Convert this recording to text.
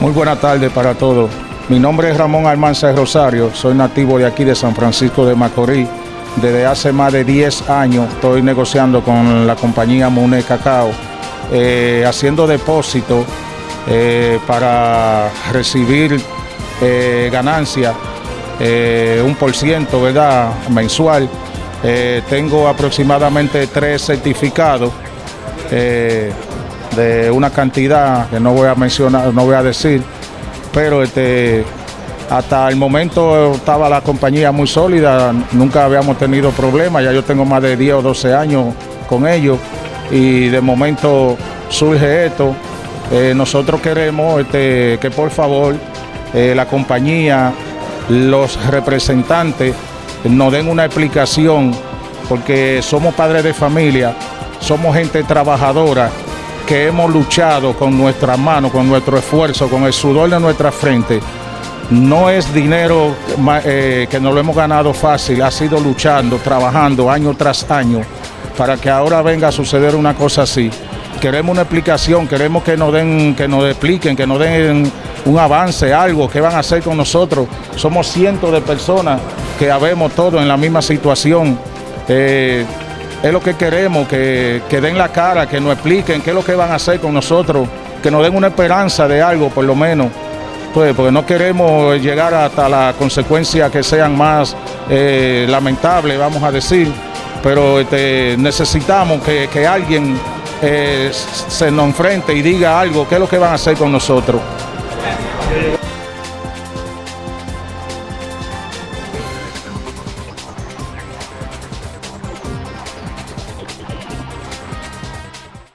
Muy buena tarde para todos. Mi nombre es Ramón Almanza Rosario, soy nativo de aquí de San Francisco de Macorís. Desde hace más de 10 años estoy negociando con la compañía Mune Cacao, eh, haciendo depósitos eh, para recibir eh, ganancias, un por ciento, ¿verdad?, mensual. tengo aproximadamente tres certificados de una cantidad que no voy a mencionar, no voy a decir, pero este, hasta el momento estaba la compañía muy sólida, nunca habíamos tenido problemas, ya yo tengo más de 10 o 12 años con ellos y de momento surge esto. Eh, nosotros queremos este, que por favor eh, la compañía, los representantes nos den una explicación porque somos padres de familia, somos gente trabajadora que hemos luchado con nuestra mano, con nuestro esfuerzo, con el sudor de nuestra frente. No es dinero eh, que nos lo hemos ganado fácil, ha sido luchando, trabajando año tras año para que ahora venga a suceder una cosa así. Queremos una explicación, queremos que nos den, que nos expliquen, que nos den un avance, algo, que van a hacer con nosotros. Somos cientos de personas que habemos todos en la misma situación. Eh, es lo que queremos, que, den la cara, que nos expliquen qué es lo que van a hacer con nosotros, que nos den una esperanza de algo por lo menos. Pues, porque no queremos llegar hasta las consecuencias que sean más eh, lamentables, vamos a decir, pero este, necesitamos que, alguien eh, se nos enfrente y diga algo, qué es lo que van a hacer con nosotros.